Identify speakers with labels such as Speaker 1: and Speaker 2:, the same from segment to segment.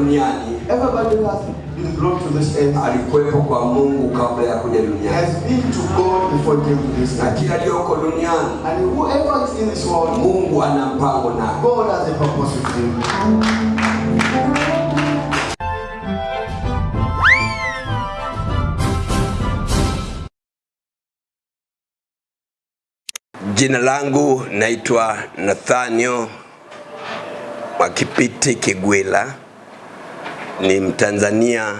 Speaker 1: duniani
Speaker 2: Everybody has been brought to this earth
Speaker 1: alikuwepo kwa Mungu kabla ya kuja duniani,
Speaker 2: has been to God before came to this
Speaker 1: na
Speaker 2: earth.
Speaker 1: kila aliyoko duniani
Speaker 2: And whoever is in this world,
Speaker 1: Mungu ana mpango naye.
Speaker 2: God has a purpose with him.
Speaker 1: Jina langu naitwa nathanio Mwakipiti Kigwila, ni Mtanzania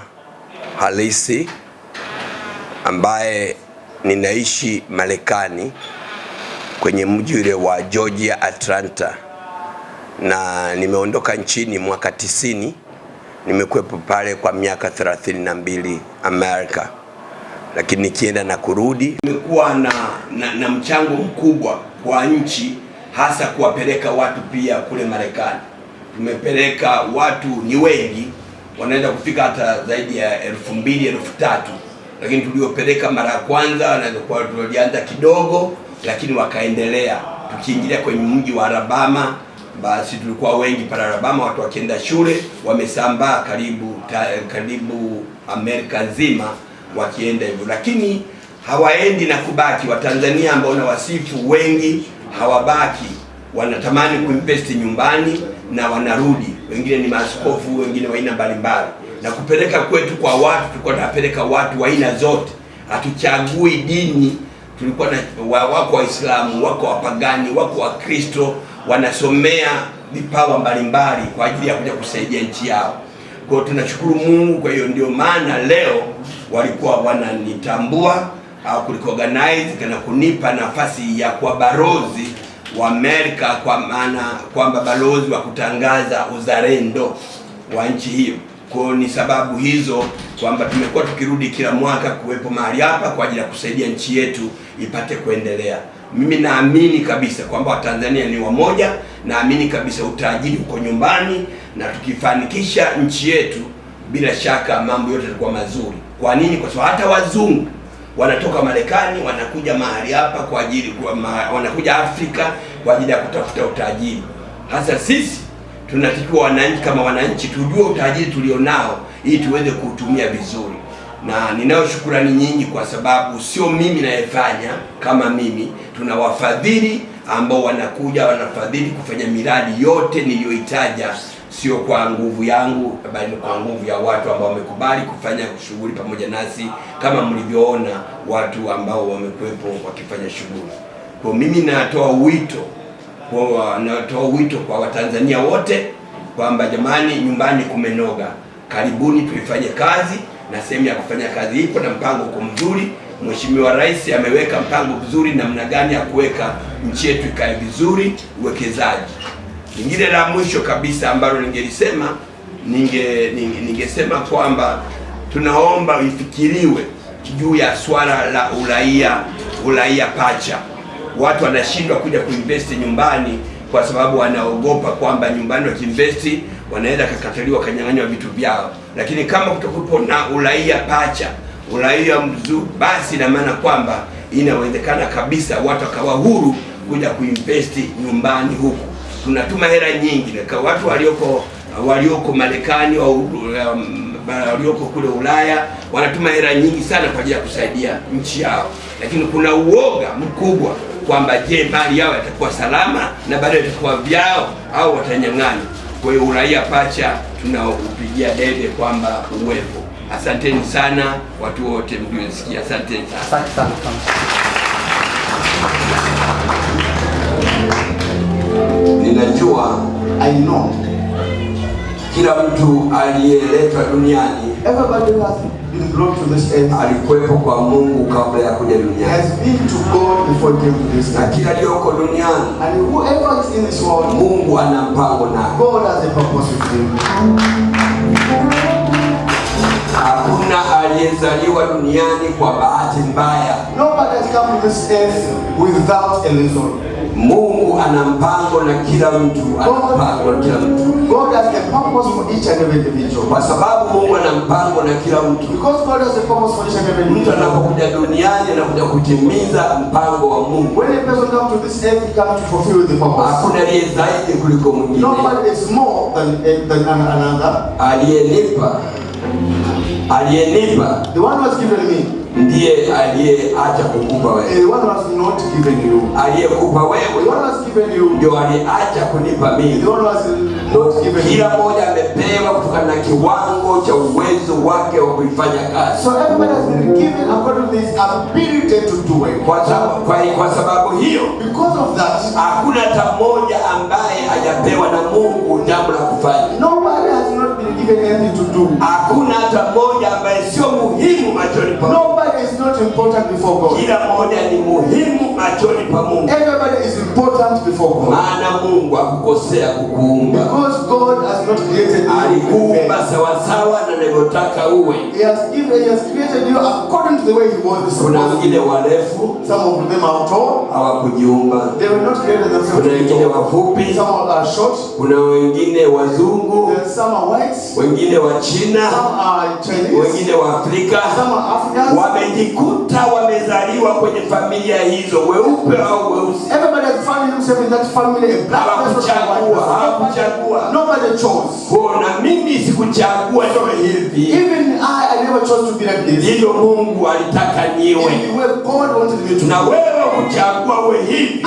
Speaker 1: halisi ambaye ninaishi Marekani kwenye mji ule wa Georgia Atlanta, na nimeondoka nchini mwaka tisini. Nimekuwepo pale kwa miaka thelathini na mbili Amerika lakini nikienda na kurudi. Nimekuwa na, na, na mchango mkubwa kwa nchi, hasa kuwapeleka watu pia kule Marekani. Tumepeleka watu ni wengi, wanaweza kufika hata zaidi ya elfu mbili elfu tatu lakini tuliopeleka mara ya kwanza wanaweza kuwa tulianza kidogo, lakini wakaendelea. Tukiingilia kwenye mji wa Alabama, basi tulikuwa wengi pale Alabama, watu wakienda shule, wamesambaa karibu ta, karibu Amerika nzima wakienda hivyo, lakini hawaendi na kubaki. Watanzania ambao na wasifu wengi hawabaki, wanatamani kuinvesti nyumbani na wanarudi. Wengine ni maaskofu, wengine wa aina mbalimbali, na kupeleka kwetu kwa watu, tulikuwa tunapeleka watu wa aina zote, hatuchagui dini. Tulikuwa na wa- wako Waislamu, wako wapagani, wako Wakristo, wanasomea vipawa mbalimbali kwa ajili ya kuja kusaidia nchi yao. Kwa hiyo tunashukuru Mungu. Kwa hiyo ndio maana leo walikuwa wananitambua au kuliorganize na kunipa nafasi ya kuwa balozi wa Amerika, kwa maana kwamba balozi wa kutangaza uzalendo wa nchi hiyo. Kwa ni sababu hizo kwamba tumekuwa tukirudi kila mwaka kuwepo mahali hapa kwa ajili ya kusaidia nchi yetu ipate kuendelea. Mimi naamini kabisa kwamba Watanzania ni wamoja, naamini kabisa utajiri uko nyumbani, na tukifanikisha nchi yetu, bila shaka mambo yote yatakuwa mazuri. Kwa nini? Kwa sababu hata wazungu wanatoka Marekani wanakuja mahali hapa kwa ajili kwa ma, wanakuja Afrika kwa ajili ya kutafuta utajiri. Hasa sisi tunatakiwa wananchi kama wananchi tujue utajiri tulionao ili tuweze kuutumia vizuri, na ninayo shukurani nyingi kwa sababu sio mimi nayefanya kama mimi, tuna wafadhili ambao wanakuja wanafadhili kufanya miradi yote niliyoitaja, sio kwa nguvu yangu, bali kwa nguvu ya watu ambao wamekubali kufanya shughuli pamoja nasi, kama mlivyoona watu ambao wamekuwepo wakifanya shughuli. Kwa mimi natoa wito kwa natoa wito kwa Watanzania wote kwamba jamani, nyumbani kumenoga, karibuni tuifanye kazi, na sehemu ya kufanya kazi ipo na mpango uko mzuri. Mheshimiwa Rais ameweka mpango mzuri namna gani ya kuweka nchi yetu ikae vizuri, uwekezaji. Lingine la mwisho kabisa ambalo ningelisema ninge ninge- ningesema kwamba tunaomba ifikiriwe juu ya swala la uraia uraia pacha watu wanashindwa kuja kuinvesti nyumbani kwa sababu wanaogopa kwamba nyumbani wakiinvesti wanaweza kakataliwa kanyang'anywa vitu vyao, lakini kama kutokupo na uraia pacha, uraia mzuri, basi ina maana kwamba inawezekana kabisa watu wakawa huru kuja kuinvesti nyumbani huku. Tunatuma hela nyingi na watu walioko walioko Marekani au um, walioko kule Ulaya wanatuma hela nyingi sana kwa ajili ya kusaidia nchi yao, lakini kuna uoga mkubwa kwamba je, mali yao yatakuwa salama na baadaye yatakuwa vyao au watanyang'ana. Kwa hiyo uraia pacha tunaupigia debe kwamba uwepo. Asanteni sana watu wote mliosikia, asanteni sana. Ninajua
Speaker 2: I know
Speaker 1: kila mtu aliyeletwa duniani
Speaker 2: everybody who has been brought to this earth
Speaker 1: alikuwepo kwa Mungu kabla ya kuja duniani,
Speaker 2: has been to God before came to this
Speaker 1: na
Speaker 2: earth.
Speaker 1: kila aliyoko duniani
Speaker 2: And whoever is in this world,
Speaker 1: Mungu ana mpango naye.
Speaker 2: God has a purpose with him.
Speaker 1: Hakuna aliyezaliwa duniani kwa bahati mbaya.
Speaker 2: Nobody has come to this earth without a reason.
Speaker 1: Mungu ana mpango na kila mtu, ana mpango na kila mtu,
Speaker 2: God has a purpose for each and every individual.
Speaker 1: kwa sababu Mungu ana mpango na kila mtu.
Speaker 2: Because God has a purpose for each and every individual.
Speaker 1: Mtu anapokuja duniani anakuja kutimiza mpango wa Mungu.
Speaker 2: When a person comes to this earth, he comes to fulfill the purpose.
Speaker 1: Hakuna aliye zaidi kuliko mwingine.
Speaker 2: Nobody is more than, than another.
Speaker 1: Aliyenipa, aliyenipa
Speaker 2: The one who has given me,
Speaker 1: ndiye aliyeacha kukupa wewe.
Speaker 2: and the one who has not given you.
Speaker 1: Aliyekupa
Speaker 2: The
Speaker 1: wewe
Speaker 2: one who has given you,
Speaker 1: ndio aliacha kunipa mimi.
Speaker 2: the one who has not given you.
Speaker 1: Kila mmoja amepewa kutokana na kiwango cha uwezo wake wa kuifanya kazi.
Speaker 2: So everybody has been given according to his ability to do it.
Speaker 1: Kwa sababu, kwa, kwa sababu hiyo
Speaker 2: Because of that,
Speaker 1: hakuna hata mmoja ambaye hajapewa na Mungu jambo la kufanya.
Speaker 2: nobody given you to do.
Speaker 1: Hakuna hata mmoja ambaye sio muhimu machoni pa Mungu.
Speaker 2: Nobody is not important before God.
Speaker 1: Kila mmoja ni muhimu machoni pa Mungu,
Speaker 2: Everybody is important before God.
Speaker 1: maana Mungu hakukosea kukuumba.
Speaker 2: Because God has not created you.
Speaker 1: Alikuumba sawa na anavyotaka uwe.
Speaker 2: He has given, He has created you according to the way He wants.
Speaker 1: Kuna wengine warefu
Speaker 2: Some of them are tall.
Speaker 1: hawakujiumba,
Speaker 2: They were not created themselves.
Speaker 1: kuna wengine wafupi,
Speaker 2: Some are short.
Speaker 1: kuna wengine wazungu,
Speaker 2: Some are white.
Speaker 1: Wengine wa China, wengine wa Afrika. Wamejikuta wamezaliwa kwenye familia hizo, weupe au weusi.
Speaker 2: Everybody has found himself in that family. A black person or a white
Speaker 1: Hawakuchagua,
Speaker 2: person.
Speaker 1: hawakuchagua.
Speaker 2: Nobody chose.
Speaker 1: Kwa na mimi sikuchagua niwe hivi,
Speaker 2: Even I, I never chose to be like this.
Speaker 1: ndivyo Mungu alitaka niwe, na wewe kuchagua uwe hivi,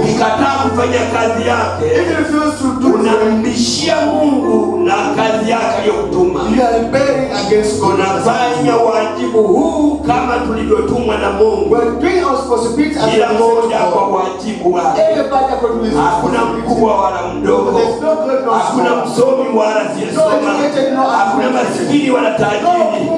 Speaker 1: Ukikataa kufanya kazi yake, unambishia Mungu na kazi yake aliyokutuma. Unafanya wajibu huu kama tulivyotumwa na Mungu, kila moja kwa wajibu wake. Hakuna mkubwa wala mdogo, hakuna msomi wala siyesoma, hakuna masikini wala tajiri.